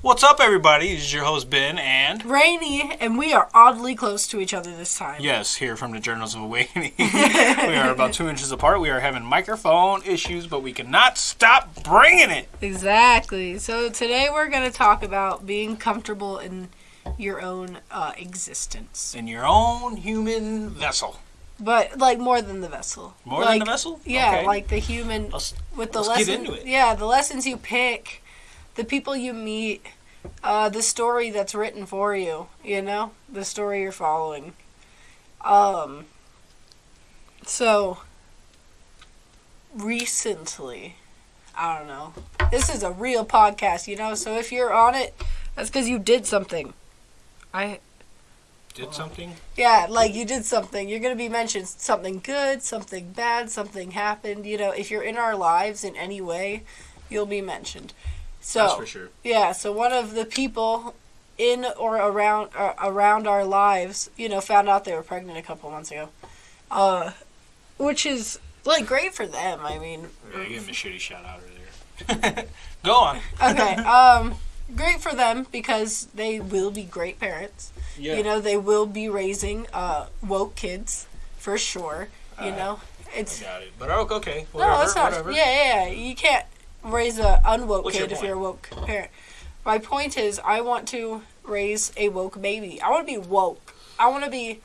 What's up, everybody? This is your host, Ben, and Rainy, and we are oddly close to each other this time. yes, here from the Journals of Awakening. we are about two inches apart. We are having microphone issues, but we cannot stop bringing it. Exactly. So today we're going to talk about being comfortable in your own uh, existence, In your own human vessel. but like more than the vessel. More like, than the vessel? Yeah, Okay. like the human Let's, with the let's get into it. Yeah, the lessons you pick, the people you meet, uh, the story that's written for you. You know, the story you're following. Um. So. Recently, I don't know. This is a real podcast, you know. So if you're on it, that's because you did something. I Did something? yeah, like you did something. You're going to be mentioned something good, something bad, something happened. You know, if you're in our lives in any way, you'll be mentioned. So, That's for sure. yeah, so one of the people in or around uh, around our lives, you know, found out they were pregnant a couple months ago. Uh which is like great for them. I mean, Yeah, you gave him a shitty shout out earlier. Go on. okay. Um great for them because they will be great parents. Yeah. You know, they will be raising uh, woke kids for sure. You Uh, know, it's Got it. But okay, okay. Whatever, no, it's not. whatever. Yeah, yeah, yeah. You can't raise a unwoke What's kid if you're a woke parent. My point is, I want to raise a woke baby. I want to be woke. I want to be.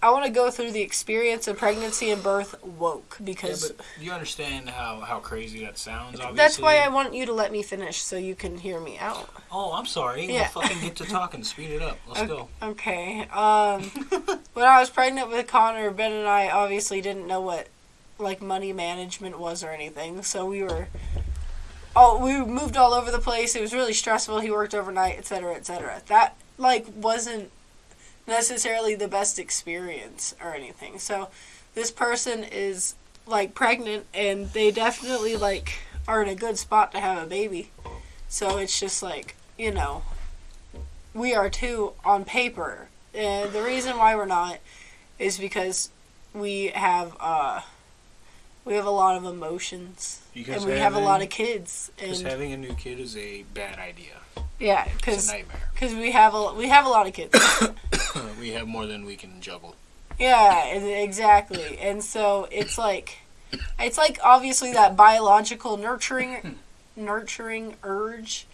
I want to go through the experience of pregnancy and birth woke Yeah, because but you understand how, how crazy that sounds, obviously. that's why I want you to let me finish so you can hear me out. Oh, I'm sorry. Yeah. We'll fucking get to talking. Speed it up. Let's Okay. go. Okay. Um, when I was pregnant with Connor, Ben and I obviously didn't know what like money management was or anything, so we were. Oh, we moved all over the place. It was really stressful. He worked overnight, etc., etc. That like wasn't necessarily the best experience or anything. So, this person is like pregnant, and they definitely like are in a good spot to have a baby. So it's just like you know, we are too on paper. And the reason why we're not is because we have uh we have a lot of emotions Because and we have a lot of kids Because and having a new kid is a bad idea. yeah It's a because nightmare. because we have a we have a lot of kids we have more than we can juggle. yeah exactly and so it's like it's like obviously that biological nurturing nurturing urge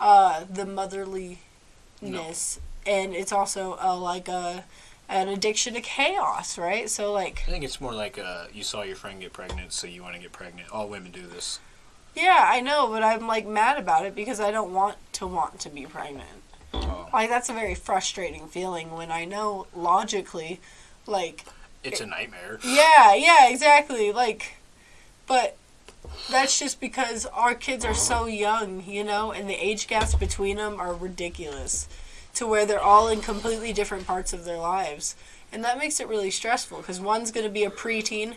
uh the motherliness and it's also uh, like a an addiction to chaos right so like I think it's more like uh, you saw your friend get pregnant, so you want to get pregnant. All women do this. Yeah, I know, but I'm like mad about it because I don't want to want to be pregnant. Oh. Like that's a very frustrating feeling when I know logically like It's a nightmare. yeah, yeah, exactly. Like but that's just because our kids are so young, you know, and the age gaps between them are ridiculous to where they're all in completely different parts of their lives. And that makes it really stressful because one's going to be a preteen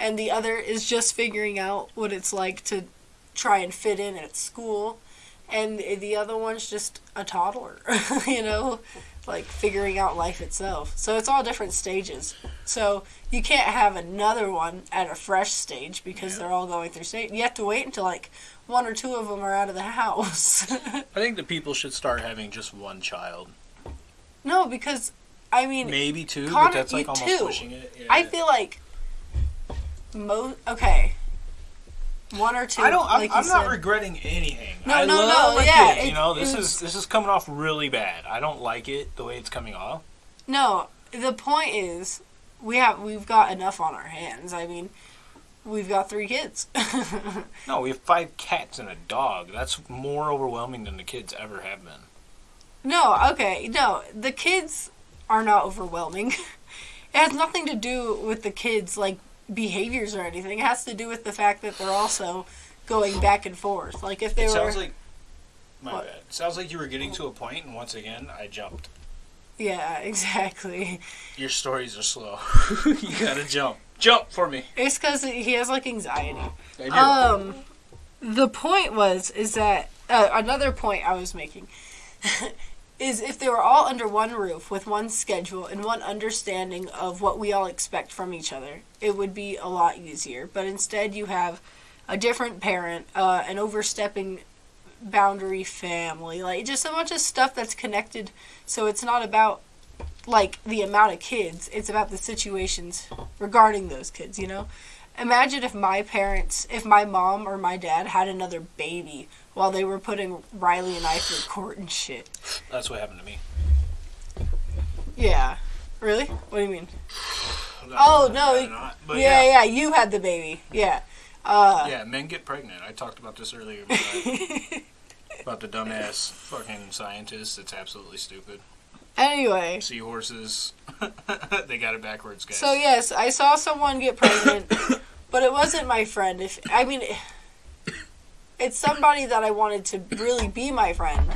and the other is just figuring out what it's like to try and fit in at school. And the other one's just a toddler, you know, like figuring out life itself. So it's all different stages. So you can't have another one at a fresh stage because Yeah. they're all going through stage. You have to wait until like one or two of them are out of the house. I think the people should start having just one child. no, because I mean, Maybe two, Connor, but that's like almost two. pushing it. Yeah. I feel like mo okay, one or two. I don't. I'm, I'm not regretting anything. No, I no, no, yeah, it- you know, this is this is coming off really bad. I don't like it the way it's coming off. No, the point is, we have we've got enough on our hands. I mean, we've got three kids. No, we have five cats and a dog. That's more overwhelming than the kids ever have been. no, okay, no, the kids are not overwhelming. it has nothing to do with the kids like behaviors or anything. It has to do with the fact that they're also going back and forth. Like if they it were, sounds like my What? bad. It sounds like you were getting to a point, and once again, I jumped. yeah, exactly. Your stories are slow. you gotta jump. Jump for me. It's because he has like anxiety. I do. Um, the point was is that uh, another point I was making is if they were all under one roof with one schedule and one understanding of what we all expect from each other, it would be a lot easier. But instead, you have a different parent, uh, an overstepping boundary family, like just a bunch of stuff that's connected. So it's not about like the amount of kids; it's about the situations regarding those kids. You know, imagine if my parents, if my mom or my dad had another baby while they were putting Riley and I through court and shit. That's what happened to me. Yeah, really? What do you mean? Oh, no, not, but yeah, yeah, yeah, you had the baby. Yeah. Uh, yeah, men get pregnant. I talked about this earlier. About the dumbass fucking scientists. It's absolutely stupid. anyway, Seahorses. they got it backwards, guys. so yes, I saw someone get pregnant, but it wasn't my friend. If I mean, it's somebody that I wanted to really be my friend.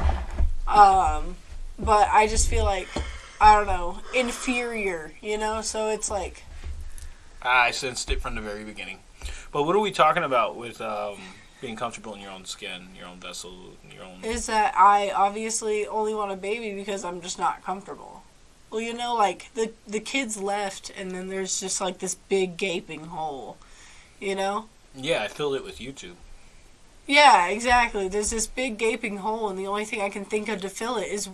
Um, but I just feel like I don't know, inferior, you know. So it's like I sensed it from the very beginning. But what are we talking about with um, being comfortable in your own skin, your own vessel, your own? is that I obviously only want a baby because I'm just not comfortable. Well, you know, like the the kids left, and then there's just like this big gaping hole, you know. Yeah, I filled it with YouTube. Yeah, exactly. There's this big gaping hole, and the only thing I can think of to fill it is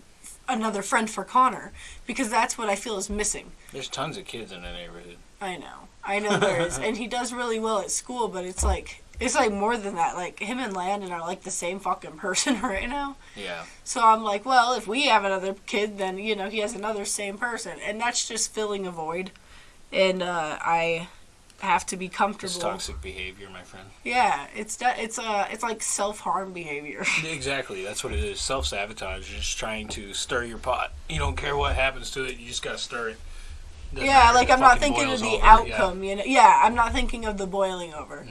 another friend for Connor, because that's what I feel is missing. There's tons of kids in the neighborhood. I know, I know there is, and he does really well at school, but it's like it's like more than that. Like him and Landon are like the same fucking person right now. Yeah. So I'm like, well, if we have another kid, then you know he has another same person, and that's just filling a void, and uh, I have to be It's comfortable. toxic behavior, my friend. Yeah, it's that it's uh it's like self harm behavior. Exactly, that's what it is. Self sabotage. You're just trying to stir your pot. You don't care what happens to it. You just gotta stir it. Doesn't yeah, like I'm not thinking of the over, yeah. Outcome. You know, yeah, I'm not thinking of the boiling over.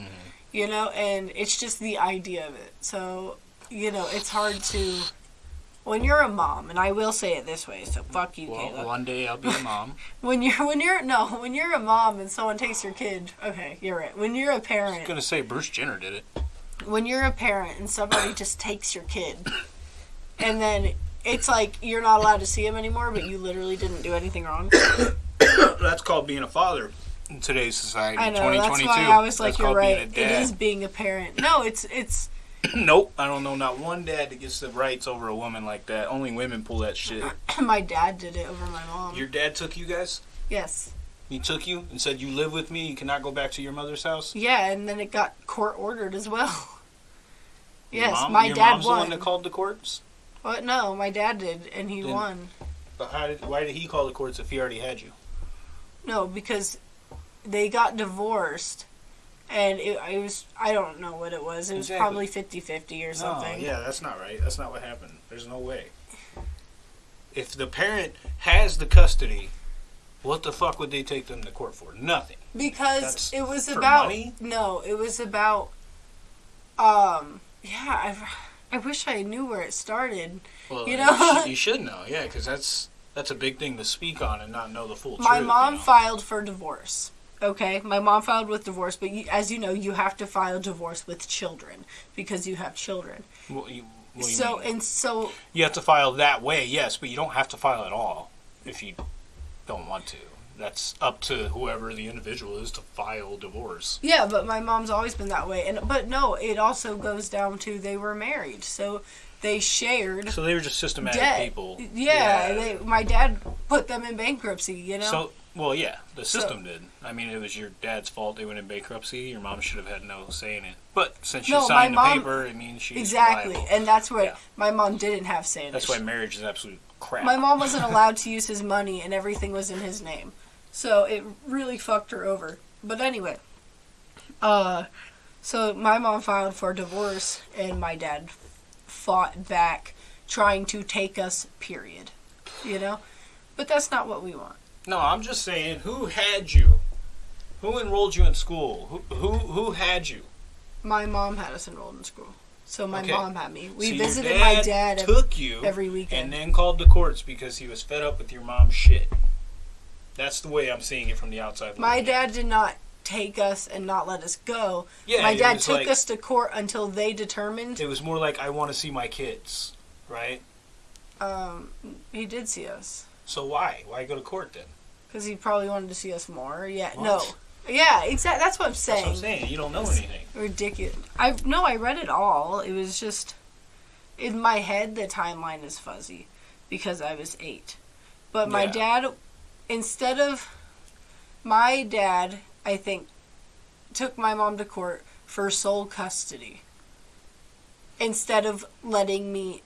You know, and it's just the idea of it. So you know, it's hard to when you're a mom, and I will say it this way. So fuck you, Well, one day I'll be a mom. When you're when you're no when you're a mom and someone takes your kid. Okay, you're right. When you're a parent, gonna say Bruce Jenner did it. when you're a parent and somebody just takes your kid, and then it's like you're not allowed to see him anymore, but you literally didn't do anything wrong. That's called being a father in today's society. I know. That's 2022. why I was like, That's you're right. It is being a parent. No, it's it's. nope, I don't know not one dad that gets the rights over a woman like that. Only women pull that shit. my dad did it over my mom. Your dad took you guys. yes. He took you and said, "You live with me. You cannot go back to your mother's house." Yeah, and then it got court ordered as well. Yes, mom- my your dad mom's the one won. that called the courts. But no, my dad did, and he Didn't- won. But how did, why did he call the courts if he already had you? No, because they got divorced, and it, it was I don't know what it was. It was Exactly. probably 50-50 or something. No, yeah, that's not right. That's not what happened. There's no way. If the parent has the custody, what the fuck would they take them to court for? Nothing. Because That's it was about money? no, it was about um yeah, I I wish I knew where it started. Well, You know? should, you should know, yeah, because that's that's a big thing to speak on and not know the full truth. My truth. mom you know? filed for divorce. Okay, my mom filed with divorce, but you, as you know, you have to file divorce with children because you have children. You, you so mean? and so, you have to file that way, yes, but you don't have to file at all if you don't want to. That's up to whoever the individual is to file divorce. yeah. But my mom's always been that way, and but no, it also goes down to they were married, so they shared So they were just systematic debt. people. Yeah, They, my dad put them in bankruptcy. You know. So, well, yeah, the So- system did. I mean, it was your dad's fault they went in bankruptcy. Your mom should have had no say in it. But since she No, signed the mom- paper, I mean, she exactly, liable. and that's what Yeah. my mom didn't have say in That's it. why marriage is absolute crap. My mom wasn't allowed to use his money, and everything was in his name. So it really fucked her over. But anyway, uh, so my mom filed for divorce, and my dad fought back, trying to take us. Period. You know, but that's not what we want. No, I'm just saying, who had you? Who enrolled you in school? Who who who had you? My mom had us enrolled in school, so my Okay. mom had me. We So visited my dad dad every, took you every weekend. and then called the courts because he was fed up with your mom's shit. That's the way I'm seeing it from the outside. my dad did not take us and not let us go. Yeah, my dad took like- us to court until they determined It was more like I want to see my kids, right? Um, he did see us So why? Why go to court then? because he probably wanted to see us more. Yeah, What? no, yeah, exactly. That's what I'm That's saying. what I'm saying. You don't know anything. Ridiculous. I no, I read it all. It was just in my head the timeline is fuzzy because I was eight. But my Yeah. dad, instead of my dad, I think, took my mom to court for sole custody instead of letting me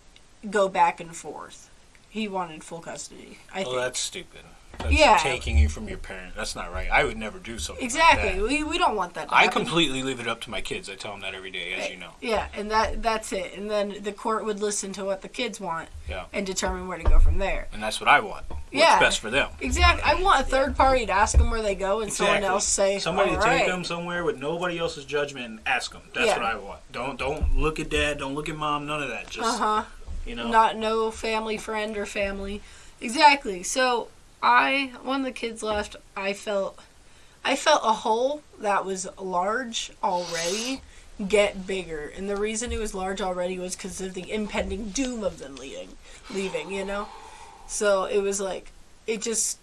go back and forth. He wanted full custody. I Well, think. that's stupid. That's Yeah. taking you from your parent. That's not right. I would never do something exactly. Like that. We, we don't want that to I happen. completely leave it up to my kids. I tell them that every day, as you know. Yeah, and that that's it. And then the court would listen to what the kids want Yeah. and determine where to go from there. And that's what I want. What's Yeah. best for them. Exactly. I want a third party to ask them where they go and someone else say, Somebody "All to take them somewhere with nobody else's judgment and ask them. That's Yeah. what I want. Don't don't look at dad. Don't look at mom. None of that. Just Uh huh. You know. Not no family friend or family. Exactly. So I, when the kids left, I felt, I felt a hole that was large already get bigger, and the reason it was large already was because of the impending doom of them leaving, leaving. You know, so it was like, it just,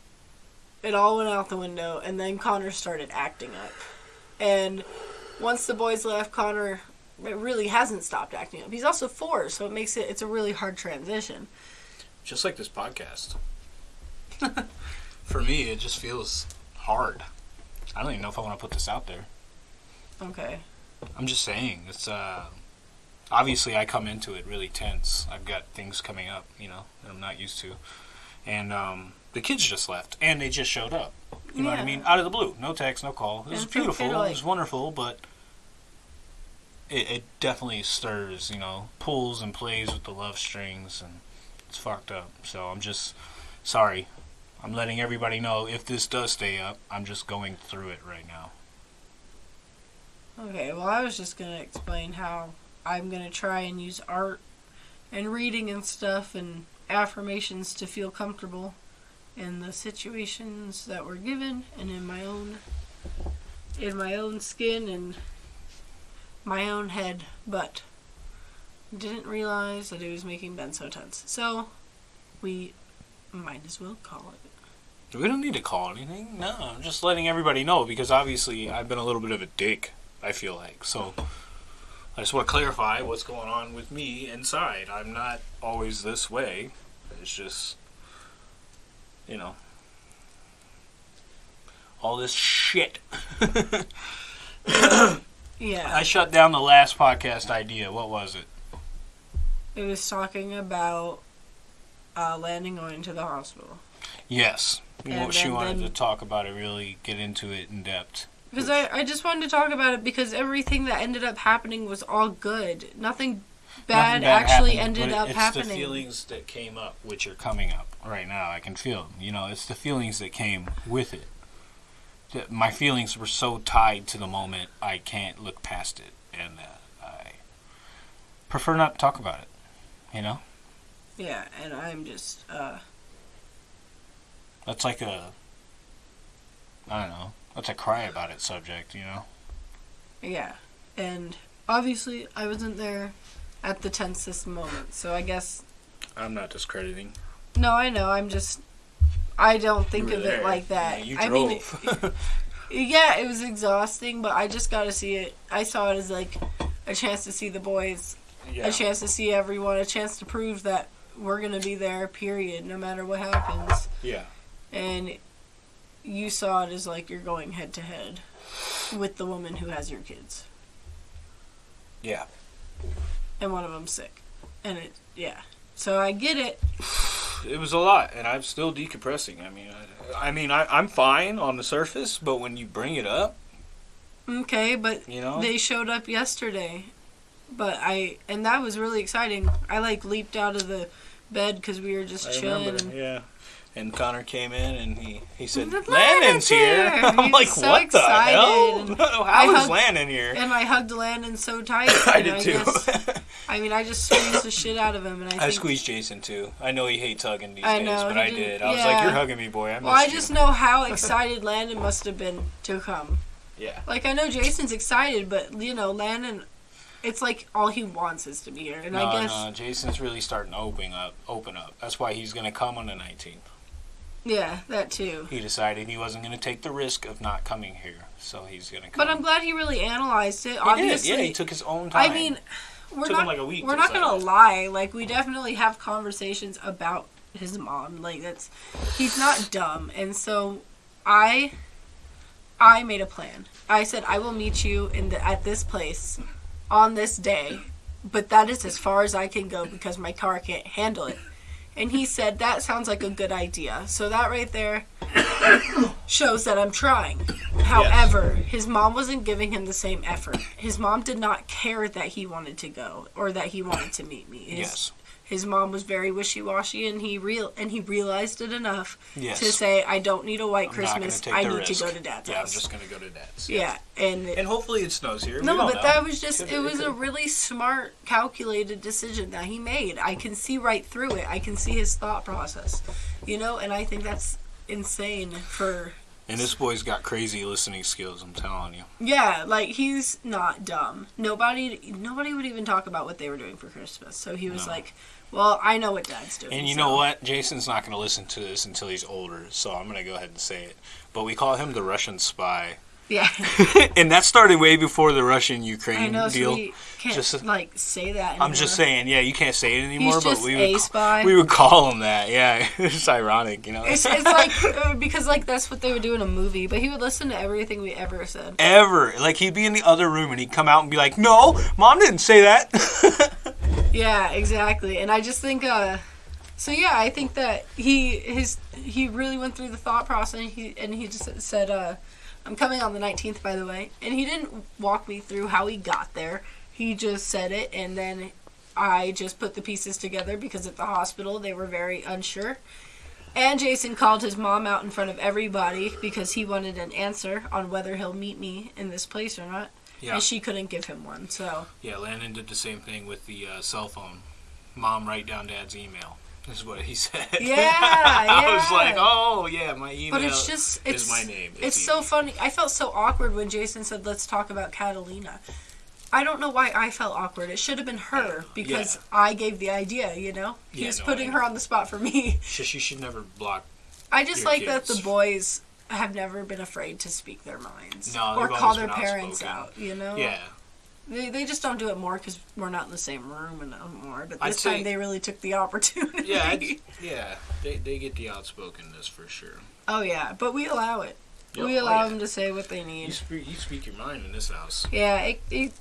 it all went out the window, and then Connor started acting up, and once the boys left, Connor really hasn't stopped acting up. He's also four, so it makes it it's a really hard transition. just like this podcast. For me, it just feels hard. I don't even know if I want to put this out there. Okay. I'm just saying, it's uh obviously I come into it really tense. I've got things coming up, you know, that I'm not used to. And um the kids just left and they just showed up. You know what I mean? Out of the blue. No text, no call. It was beautiful. Fiddle It was wonderful, but it, it definitely stirs, you know, pulls and plays with the love strings and it's fucked up. So I'm just sorry. I'm letting everybody know if this does stay up, I'm just going through it right now. Okay, well I was just gonna explain how I'm gonna try and use art and reading and stuff and affirmations to feel comfortable in the situations that were given and in my own in my own skin and my own head, but didn't realize that it was making Ben so tense. So we might as well call it. We don't need to call anything. No, I'm just letting everybody know because obviously I've been a little bit of a dick. I feel like so. I just want to clarify what's going on with me inside. I'm not always this way. It's just, you know, all this shit. Yeah. I shut down the last podcast idea. What was it? It was talking about uh, Landon going to the hospital. Yes, And she then- wanted then- to talk about it, really get into it in depth. Because I, I just wanted to talk about it because everything that ended up happening was all good. Nothing bad, Nothing actually happened, ended but up it's happening. the feelings that came up, which are coming up right now. I can feel them. You know, it's the feelings that came with it. That my feelings were so tied to the moment, I can't look past it, and uh, I prefer not to talk about it. You know, yeah, and I'm just, uh, that's like a, I don't know, that's a cry about it subject. You know, yeah. And obviously, I wasn't there at the tensest moment, so I guess. I'm not discrediting. No, I know, I'm just. I don't think of were it like that. Yeah, you I mean, yeah, it was exhausting, but I just got to see it. I saw it as like a chance to see the boys yeah. a chance to see everyone, a chance to prove that we're gonna be there. Period. No matter what happens. Yeah. And you saw it as like you're going head to head with the woman who has your kids, Yeah. and one of them's sick, and it yeah. So I get it. It was a lot, and I'm still decompressing. I mean, I, I mean, I, I'm fine on the surface, but when you bring it up, Okay, but you know, they showed up yesterday, but I and that was really exciting. I like leaped out of the bed because we were just I chilling. remember, yeah. And Connor came in and he, he said, Landon's here. here. I'm He's like, so what the excited, hell? How I is hugged- Landon here? And I hugged Landon so tight. I did too. Guess, I mean, I just squeezed the shit out of him, and I, I squeezed Jason too. I know he hates hugging these I days, know, but I didn't- I was yeah. like, you're hugging me, boy. I Well, I you. just know how excited Landon must have been to come. Yeah. Like I know Jason's excited, but you know Landon, it's like all he wants is to be here, and no, I guess no, Jason's really starting to open up. Open up. That's why he's gonna come on the 19th. Yeah, that too. He decided he wasn't gonna take the risk of not coming here, so he's gonna come. But I'm glad he really analyzed it. He Obviously, did. Yeah, he took his own time. I mean, we're Took not like a week. we're not gonna lie. Like we definitely have conversations about his mom. Like that's he's not dumb, and so I I made a plan. I said I will meet you in the at this place on this day, but that is as far as I can go because my car can't handle it. And he said that sounds like a good idea. So that right there shows that I'm trying. However, his mom wasn't giving him the same effort. His mom did not care that he wanted to go or that he wanted to meet me. His, Yes. His mom was very wishy-washy, and he real and he realized it enough Yes. to say, "I don't need a white I'm Christmas. I need risk. to go to Dad's Yeah, I'm just gonna go to dad's. yeah, and And hopefully it snows here. no, but know. that was just it was a really smart, calculated decision that he made. I can see right through it. I can see his thought process, you know, and I think that's insane for And this boy's got crazy listening skills. I'm telling you. yeah, like he's not dumb. Nobody nobody would even talk about what they were doing for Christmas. So he was No. like, "Well, I know what Dad's doing." And you so- know what? Jason's not going to listen to this until he's older, so I'm going to go ahead and say it. But we call him the Russian spy. Yeah, and that started way before the Russian Ukraine know. So deal. we can't Just- like say that. Anymore. I'm just saying, yeah, you can't say it anymore, He's but just we a would, spy. we would call him that. Yeah, it's ironic, you know. It's, it's like uh, because like that's what they would do in a movie, but he would listen to everything we ever said. Ever. Like, he'd be in the other room and he'd come out and be like, no, mom didn't say that. Yeah, exactly. And I just think uh so yeah, I think that he his he really went through the thought process and he and he just said uh I'm coming on the 19th by the way. And he didn't walk me through how he got there. He just said it and then I just put the pieces together because at the hospital they were very unsure. And Jason called his mom out in front of everybody because he wanted an answer on whether he'll meet me in this place or not. yeah. And she couldn't give him one. So, Yeah, Landon did the same thing with the uh, cell phone. Mom, write down dad's email. Is what he said. Yeah, I was like, oh, yeah, my email But it's just it's is my name. It's, so funny. I felt so awkward when Jason said, "Let's talk about Catalina." I don't know why I felt awkward. It should have been her because I gave the idea. You know, Yeah, he's no, putting her on the spot for me. She, she should never block. I just like that the boys have never been afraid to speak their minds No, or call their parents outspoken. out. You know, Yeah. They they just don't do it more because we're not in the same room anymore. But this time they really took the opportunity. Yeah, yeah. They, they get the outspokenness for sure. oh yeah, but we allow it. Yeah, we oh, allow yeah. them to say what they You need. speak, you speak your mind in this house. Yeah, it, it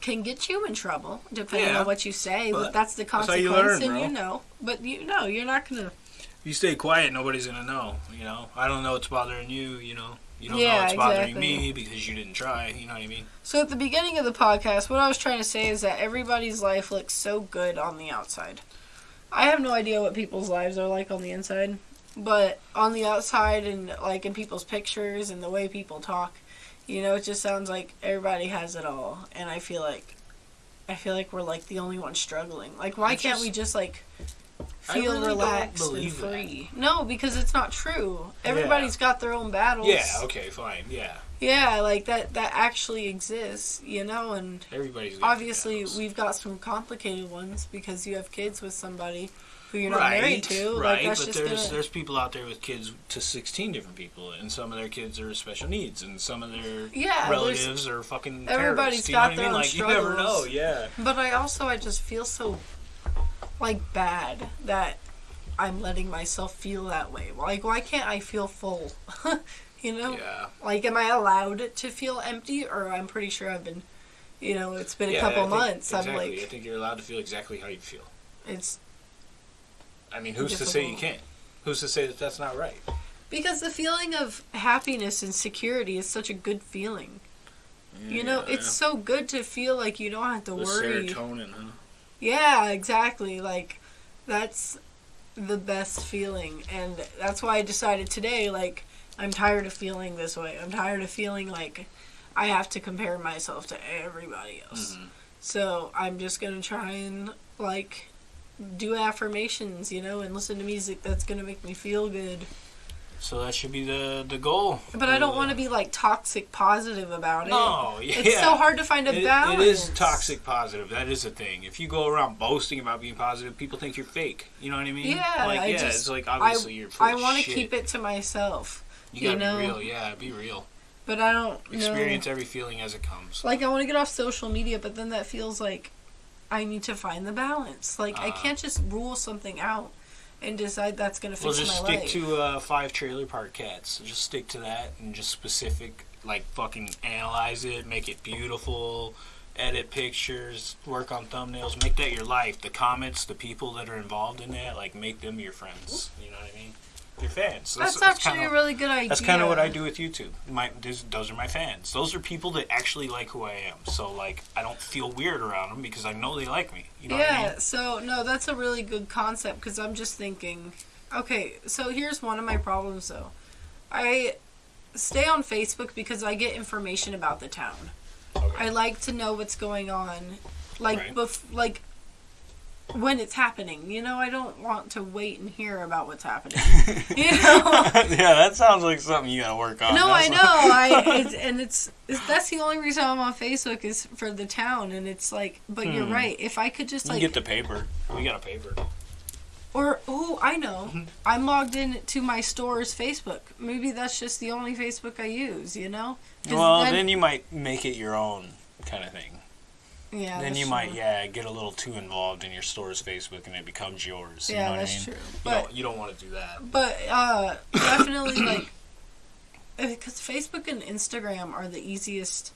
can get you in trouble depending Yeah. on what you say, but, But that's the that's how consequence, you learn, and bro. you know. But you know, you're not gonna. If you stay quiet, nobody's gonna know. You know, I don't know what's bothering you. You know, you don't know Yeah, what's bothering exactly. me because you didn't try. You know what I mean? So at the beginning of the podcast, what I was trying to say is that everybody's life looks so good on the outside. I have no idea what people's lives are like on the inside, but on the outside and like in people's pictures and the way people talk, you know, it just sounds like everybody has it all, and I feel like. I feel like we're like the only ones struggling. Like, why can't we just like feel really relaxed and believe that. free. No, because it's not true. Everybody's got their own battles. Yeah. Okay. Fine. Yeah. Yeah, like that that actually exists, you know, and Everybody's got obviously we've got some complicated ones because you have kids with somebody who you're not right, married to. Right, like but there's gonna there's people out there with kids to 16 different people, and some of their kids are special needs, and some of their Yeah, relatives are fucking everybody's terrorists. You know got I their mean? own Like you never know. Yeah. But I also I just feel so like bad that I'm letting myself feel that way. Like why can't I feel full? you know? Yeah. Like, am I allowed to feel empty, or I'm pretty sure I've been, you know, it's been a Yeah, couple I think- months. Exactly. I'm I think you're allowed to feel exactly how you feel. it's I mean, who's to say you can't? Who's to say that that's not right? because the feeling of happiness and security is such a good feeling. You know, Yeah, it's so good to feel like you don't have to the worry. serotonin, huh? Yeah, exactly. Like, that's the best feeling, and that's why I decided today. Like, I'm tired of feeling this way. I'm tired of feeling like I have to compare myself to everybody else. Mhm. So I'm just gonna try and like do affirmations, you know, and listen to music that's gonna make me feel good. So that should be the the goal. But I don't want to be like toxic positive about it. No, yeah. It's so hard to find a It- balance. it is toxic positive. That is a thing. If you go around boasting about being positive, people think you're fake. You know what I mean? Yeah, Like, I yeah, just- it's like obviously you're full I want to keep it to myself, You you gotta know. be real. Yeah, be real. but I don't Experience every feeling as it comes. Like I want to get off social media, but then that feels like I need to find the balance. Like I Uh. can't just rule something out and decide that's gonna fix Well, just my stick life. to uh, five trailer park cats. Just stick to that and just specific, like fucking analyze it, make it beautiful, edit pictures, work on thumbnails, make that your life. The comments, the people that are involved in that, like make them your friends. You know what I mean? Your fans. that's, actually kinda, a really good idea. That's kind of what I do with YouTube. My those, those are my fans. Those are people that actually like who I am. So like I don't feel weird around them because I know they like me. You know yeah, what I mean? so no, that's a really good concept because I'm just thinking, okay, so here's one of my problems though. I stay on Facebook because I get information about the town. Okay. I like to know what's going on, like Right. bef- like when it's happening. You know, I don't want to wait and hear about what's happening. you know. yeah, that sounds like something you gotta work on. No, I know. I it's, and it's, it's that's the only reason I'm on Facebook is for the town, and it's like, but you're Hmm. right. If I could just like, get the paper. We got a paper. or oh, I know, Mm-hmm. I'm logged in to my store's Facebook. Maybe that's just the only Facebook I use. You know. Well, then, you might make it your own kind of thing. Yeah, then you true. might, yeah, get a little too involved in your store's Facebook and it becomes yours. You Yeah, know what that's I mean? true. You But don't, you don't want to do that. But uh, definitely like because Facebook and Instagram are the easiest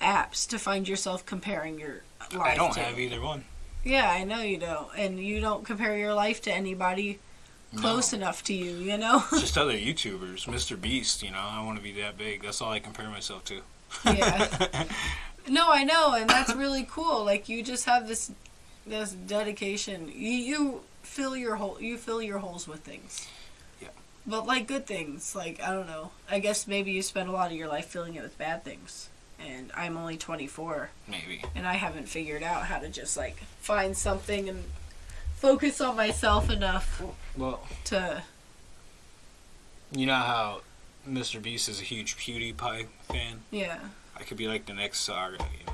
apps to find yourself comparing your life. I don't to. have either one. Yeah, I know you don't, and you don't compare your life to anybody close No. enough to you. You know. Just other YouTubers, Mr. Beast. You know, I want to be that big. That's all I compare myself to. yeah. No, I know, and that's really cool. Like you just have this this dedication. You you fill your hole. You fill your holes with things. Yeah. But like good things, like I don't know. I guess maybe you spend a lot of your life filling it with bad things. And I'm only 24, Maybe. and I haven't figured out how to just like find something and focus on myself enough Well, to. you know how Mr. Beast is a huge PewDiePie fan? Yeah. I could be like the next Saga, you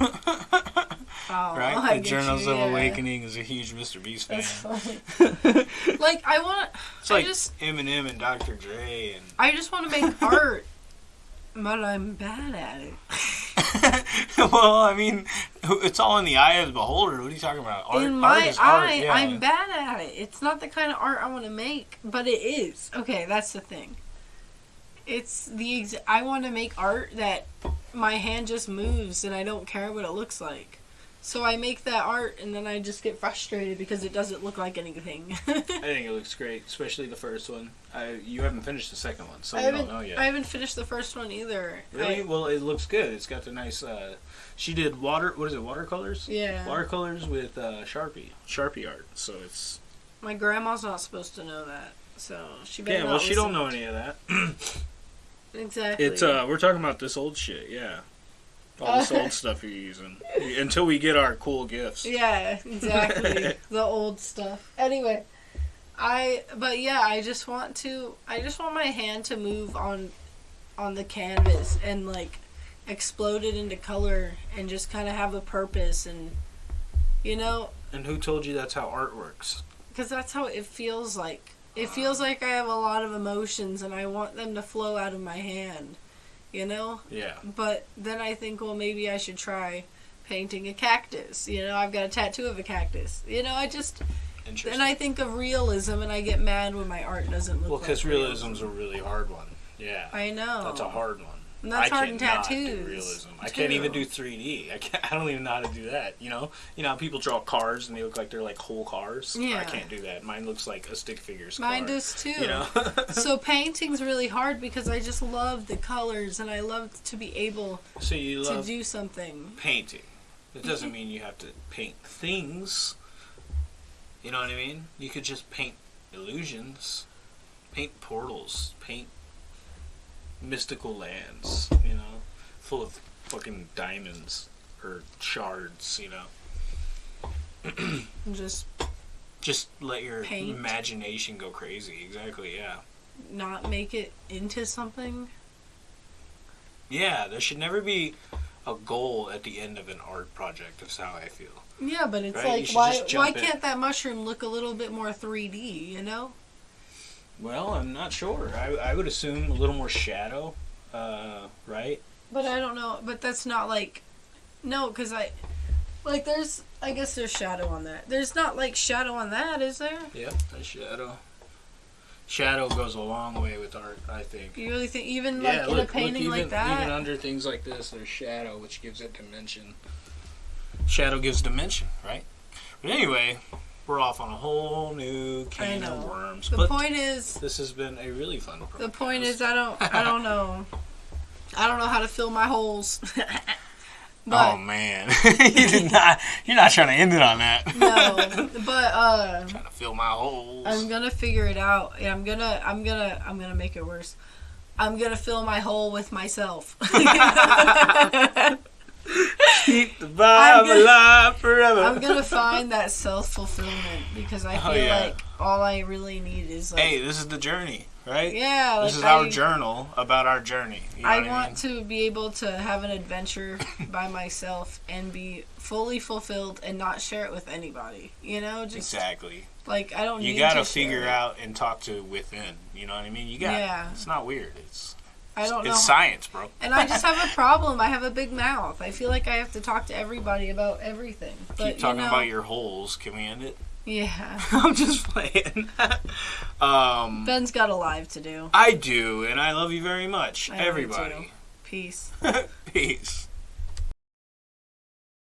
know. Oh, right? The Journals you, of yeah. Awakening is a huge Mr. Beast fan. Like I want. It's I like just- Eminem and Dr. Dre and I just want to make art, but I'm bad at it. well, I mean, it's all in the eye of the beholder. What are you talking about? Art, In art my art, eye, yeah. I'm bad at it. It's not the kind of art I want to make, but it is. Okay, that's the thing. It's the ex- I want to make art that my hand just moves and I don't care what it looks like. So I make that art and then I just get frustrated because it doesn't look like anything. I think it looks great, especially the first one. I, you haven't finished the second one, so I you don't know yet. I haven't finished the first one either. really? I- well, it looks good. It's got the nice. Uh, she did water. What is it? Watercolors. yeah. Watercolors with uh, Sharpie. Sharpie art. So it's. My grandma's not supposed to know that, so she Yeah. Well, she don't know any of that. Exactly. It's uh, we're talking about this old shit. Yeah. All this old stuff you're using until we get our cool gifts. Yeah, exactly. the old stuff. Anyway, I but yeah, I just want to I just want my hand to move on on the canvas and like explode it into color and just kind of have a purpose and you know, And who told you that's how art works? cuz that's how it feels like. It feels like I have a lot of emotions and I want them to flow out of my hand. You know? Yeah. But then I think, well, maybe I should try painting a cactus. You know, I've got a tattoo of a cactus. You know, I just Interesting. then I think of realism, and I get mad when my art doesn't look. well, like because realism's a really hard one. Yeah. I know. That's a hard one. And that's I hard in tattoos. realism. I can't even do 3D. I can't. I don't even know how to do that. You know. You know how people draw cars and they look like they're like whole cars. Yeah. I can't do that. Mine looks like a stick figures. Mine car, does too. You know. so painting's really hard because I just love the colors and I love to be able so you to do something. painting. It doesn't mm-hmm. mean you have to paint things. You know what I mean? You could just paint illusions, paint portals, paint mystical lands. You know, full of fucking diamonds or shards. You know. Just Just let your Paint. imagination go crazy. Exactly. Yeah. not make it into something. Yeah. There should never be a goal at the end of an art project. That's how I feel. Yeah, but it's Right, like why why in. can't that mushroom look a little bit more 3D? You know? Well, I'm not sure. I, I would assume a little more shadow, uh, right? But I don't know. But that's not like, no, because I, Like there's, I guess there's shadow on that. There's not like shadow on that, is there? Yep, that's shadow. Shadow goes a long way with art, I think. You really think even like yeah, in a painting look, even, like that? even under things like this, there's shadow, which gives it dimension. Shadow gives dimension, right? But anyway, we're off on a whole new can of worms. the but point is, this has been a really fun. the point is, I don't, I don't know, I don't know how to fill my holes. but oh man, you did not. You're not trying to end it on that. no, but uh, trying to fill my holes. I'm gonna figure it out. and I'm gonna, I'm gonna, I'm gonna make it worse. I'm gonna fill my hole with myself. Keep the I'm vibe gonna- alive forever. I'm gonna find that self fulfillment because I Oh, feel yeah. like all I really need is like, hey, this is the journey, right? yeah, like this is our journal about our journey. You know I want mean? to be able to have an adventure by myself and be fully fulfilled and not share it with anybody. You know, just Exactly. like I don't. You need got to to figure it. out and talk to within. You know what I mean? You got. Yeah. It's not weird. It's I don't know. it's science, bro. And I just have a problem. I have a big mouth. I feel like I have to talk to everybody about everything. But Keep talking you know, about your holes. Can we end it? Yeah. I'm just playing. um, Ben's got a live to do. I do, and I love you very much, I everybody. Peace. Peace.